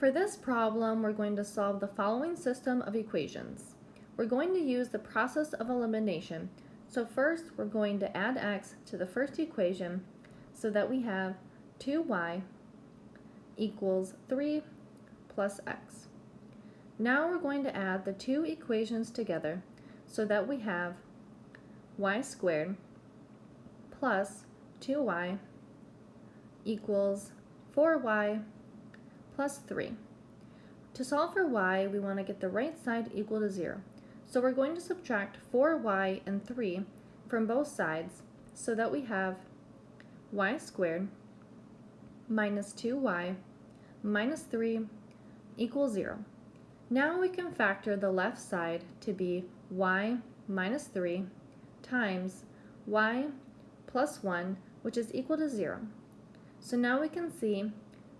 For this problem, we're going to solve the following system of equations. We're going to use the process of elimination. So first, we're going to add x to the first equation so that we have 2y equals 3 plus x. Now we're going to add the two equations together so that we have y squared plus 2y equals 4y plus 3. To solve for y, we want to get the right side equal to 0. So we're going to subtract 4y and 3 from both sides so that we have y squared minus 2y minus 3 equals 0. Now we can factor the left side to be y minus 3 times y plus 1, which is equal to 0. So now we can see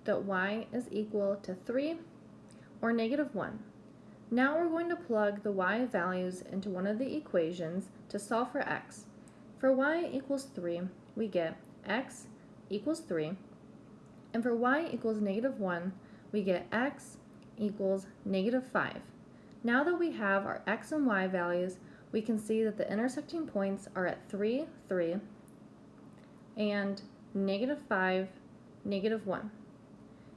that y is equal to 3 or negative 1. Now we're going to plug the y values into one of the equations to solve for x. For y equals 3, we get x equals 3, and for y equals negative 1, we get x equals negative 5. Now that we have our x and y values, we can see that the intersecting points are at 3, 3, and negative 5, negative 1.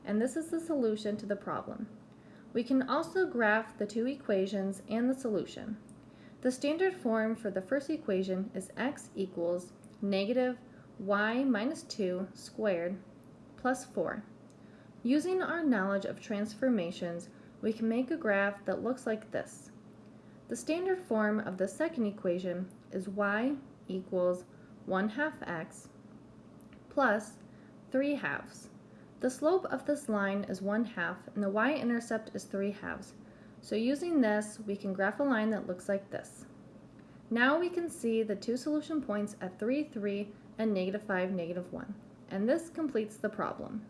And this is the solution to the problem. We can also graph the two equations and the solution. The standard form for the first equation is x equals negative y minus 2 squared plus 4. Using our knowledge of transformations, we can make a graph that looks like this. The standard form of the second equation is y equals 1 half x plus 3 halves. The slope of this line is 1 half and the y-intercept is 3 halves. So using this, we can graph a line that looks like this. Now we can see the two solution points at 3, 3 and negative 5, negative 1. And this completes the problem.